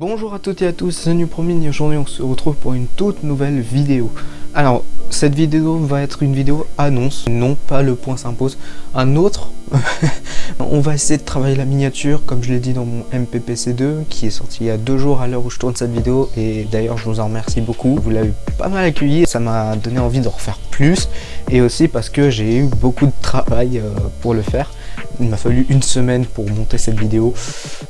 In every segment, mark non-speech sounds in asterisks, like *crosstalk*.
Bonjour à toutes et à tous, c'est Nupromine et aujourd'hui on se retrouve pour une toute nouvelle vidéo. Alors, cette vidéo va être une vidéo annonce, non pas le point s'impose, un autre. *laughs* on va essayer de travailler la miniature, comme je l'ai dit dans mon MPPC2, qui est sorti il y a deux jours à l'heure où je tourne cette vidéo, et d'ailleurs je vous en remercie beaucoup, vous l'avez pas mal accueilli, ça m'a donné envie de refaire plus, et aussi parce que j'ai eu beaucoup de travail euh, pour le faire. Il m'a fallu une semaine pour monter cette vidéo.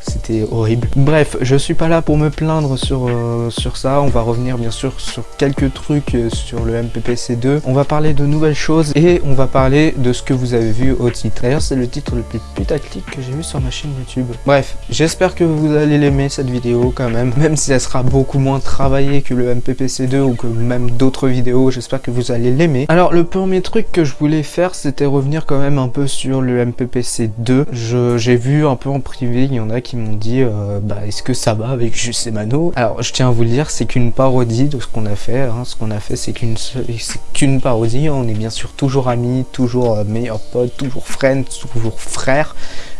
C'était horrible. Bref, je suis pas là pour me plaindre sur, euh, sur ça. On va revenir bien sûr sur quelques trucs euh, sur le MPPC2. On va parler de nouvelles choses et on va parler de ce que vous avez vu au titre. D'ailleurs, c'est le titre le plus putaclic que j'ai vu sur ma chaîne YouTube. Bref, j'espère que vous allez l'aimer cette vidéo quand même. Même si elle sera beaucoup moins travaillée que le MPPC2 ou que même d'autres vidéos, j'espère que vous allez l'aimer. Alors, le premier truc que je voulais faire, c'était revenir quand même un peu sur le MPPC 2. J'ai vu un peu en privé, il y en a qui m'ont dit euh, bah, est-ce que ça va avec Juste Mano Alors je tiens à vous le dire, c'est qu'une parodie de ce qu'on a fait. Hein. Ce qu'on a fait, c'est qu'une qu'une parodie. On est bien sûr toujours amis, toujours euh, meilleurs potes, toujours friends, toujours frères.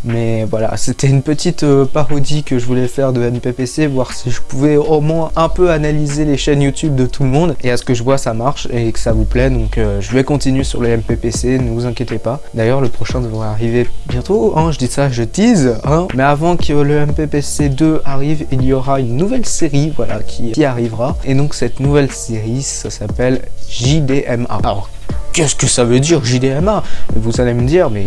Mais voilà, c'était une petite euh, parodie que je voulais faire de MPPC, voir si je pouvais au moins un peu analyser les chaînes YouTube de tout le monde. Et à ce que je vois, ça marche et que ça vous plaît. Donc je vais continuer sur les MPPC, ne vous inquiétez pas. D'ailleurs, le prochain devrait arriver bientôt, hein, je dis ça, je tease, hein. mais avant que le MPPC 2 arrive, il y aura une nouvelle série, voilà, qui, qui arrivera, et donc cette nouvelle série, ça s'appelle JDMA. Alors, qu'est-ce que ça veut dire JDMA Vous allez me dire, mais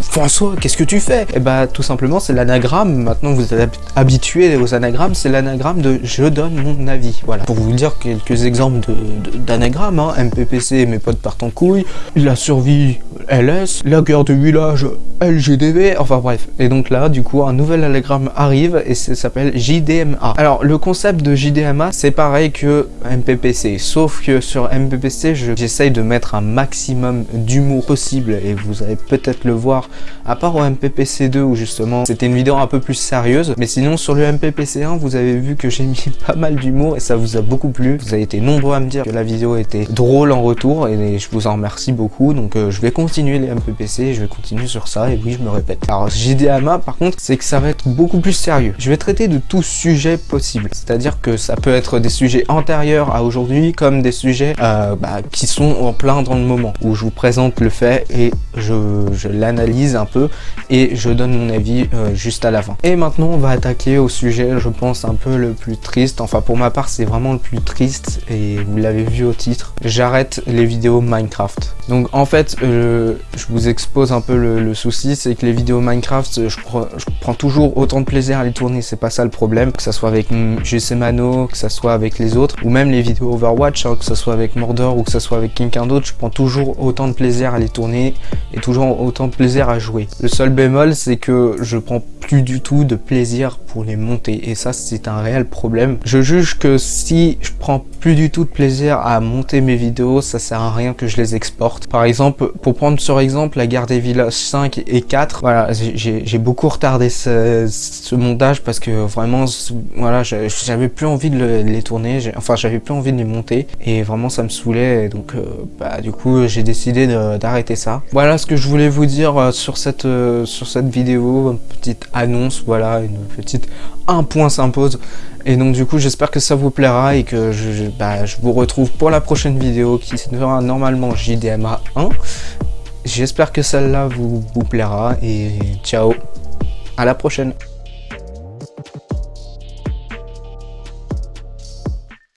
François, qu'est-ce que tu fais? Eh bah tout simplement c'est l'anagramme, maintenant vous êtes habitué aux anagrammes, c'est l'anagramme de je donne mon avis. Voilà, pour vous dire quelques exemples d'anagrammes, hein. MPPC, mes potes partent en couille, la survie, LS, la guerre de village, LGDV, enfin bref. Et donc là, du coup, un nouvel anagramme arrive et ça s'appelle JDMA. Alors, le concept de JDMA, c'est pareil que MPPC, sauf que sur MPPC, j'essaye de mettre un maximum d'humour possible et vous allez peut-être le voir, à part au MPPC 2 où justement c'était une vidéo un peu plus sérieuse, mais sinon sur le MPPC 1, vous avez vu que j'ai mis *laughs* pas mal d'humour et ça vous a beaucoup plu. Vous avez été nombreux à me dire que la vidéo était drôle en retour et je vous en remercie beaucoup, donc euh, je vais continuer les MPPC, je vais continuer sur ça et oui, je me répète. Alors, JDMA, par contre, c'est que ça va être beaucoup plus sérieux. Je vais traiter de tout sujet possible. C'est-à-dire que ça peut être des sujets antérieurs à aujourd'hui, comme des sujets euh, bah, qui sont en plein dans le moment, où je vous présente le fait et je, l'analyse un peu et je donne mon avis euh, juste à la fin. Et maintenant, on va attaquer au sujet, je pense, un peu le plus triste. Enfin, pour ma part, c'est vraiment le plus triste et vous l'avez vu au titre. J'arrête les vidéos Minecraft. Donc, en fait, euh, je vous expose un peu le souci c'est que les vidéos Minecraft, je, prends toujours autant de plaisir à les tourner, c'est pas ça le problème. Que ça soit avec GC Mano, que ça soit avec les autres, ou même les vidéos Overwatch, hein, que ça soit avec Mordor ou que ça soit avec quelqu'un d'autre, je prends toujours autant de plaisir à les tourner et toujours autant de plaisir à jouer. Le seul bémol, c'est que je prends plus du tout de plaisir les monter et ça c'est un réel problème. Je juge que si je prends plus du tout de plaisir à monter mes vidéos, ça sert à rien que je les exporte. Par exemple, pour prendre sur exemple la guerre des villages 5 et 4, voilà, j'ai beaucoup retardé ce, montage parce que vraiment, voilà, j'avais plus envie de, les tourner, enfin j'avais plus envie de les monter et vraiment ça me saoulait donc euh, bah, du coup j'ai décidé d'arrêter ça. Voilà ce que je voulais vous dire euh, sur cette, euh, sur cette vidéo, petite annonce, voilà, une petite un point s'impose. Et donc du coup j'espère que ça vous plaira et que je, bah, vous retrouve pour la prochaine vidéo qui sera normalement JDMA 1. J'espère que celle-là vous plaira et ciao, à la prochaine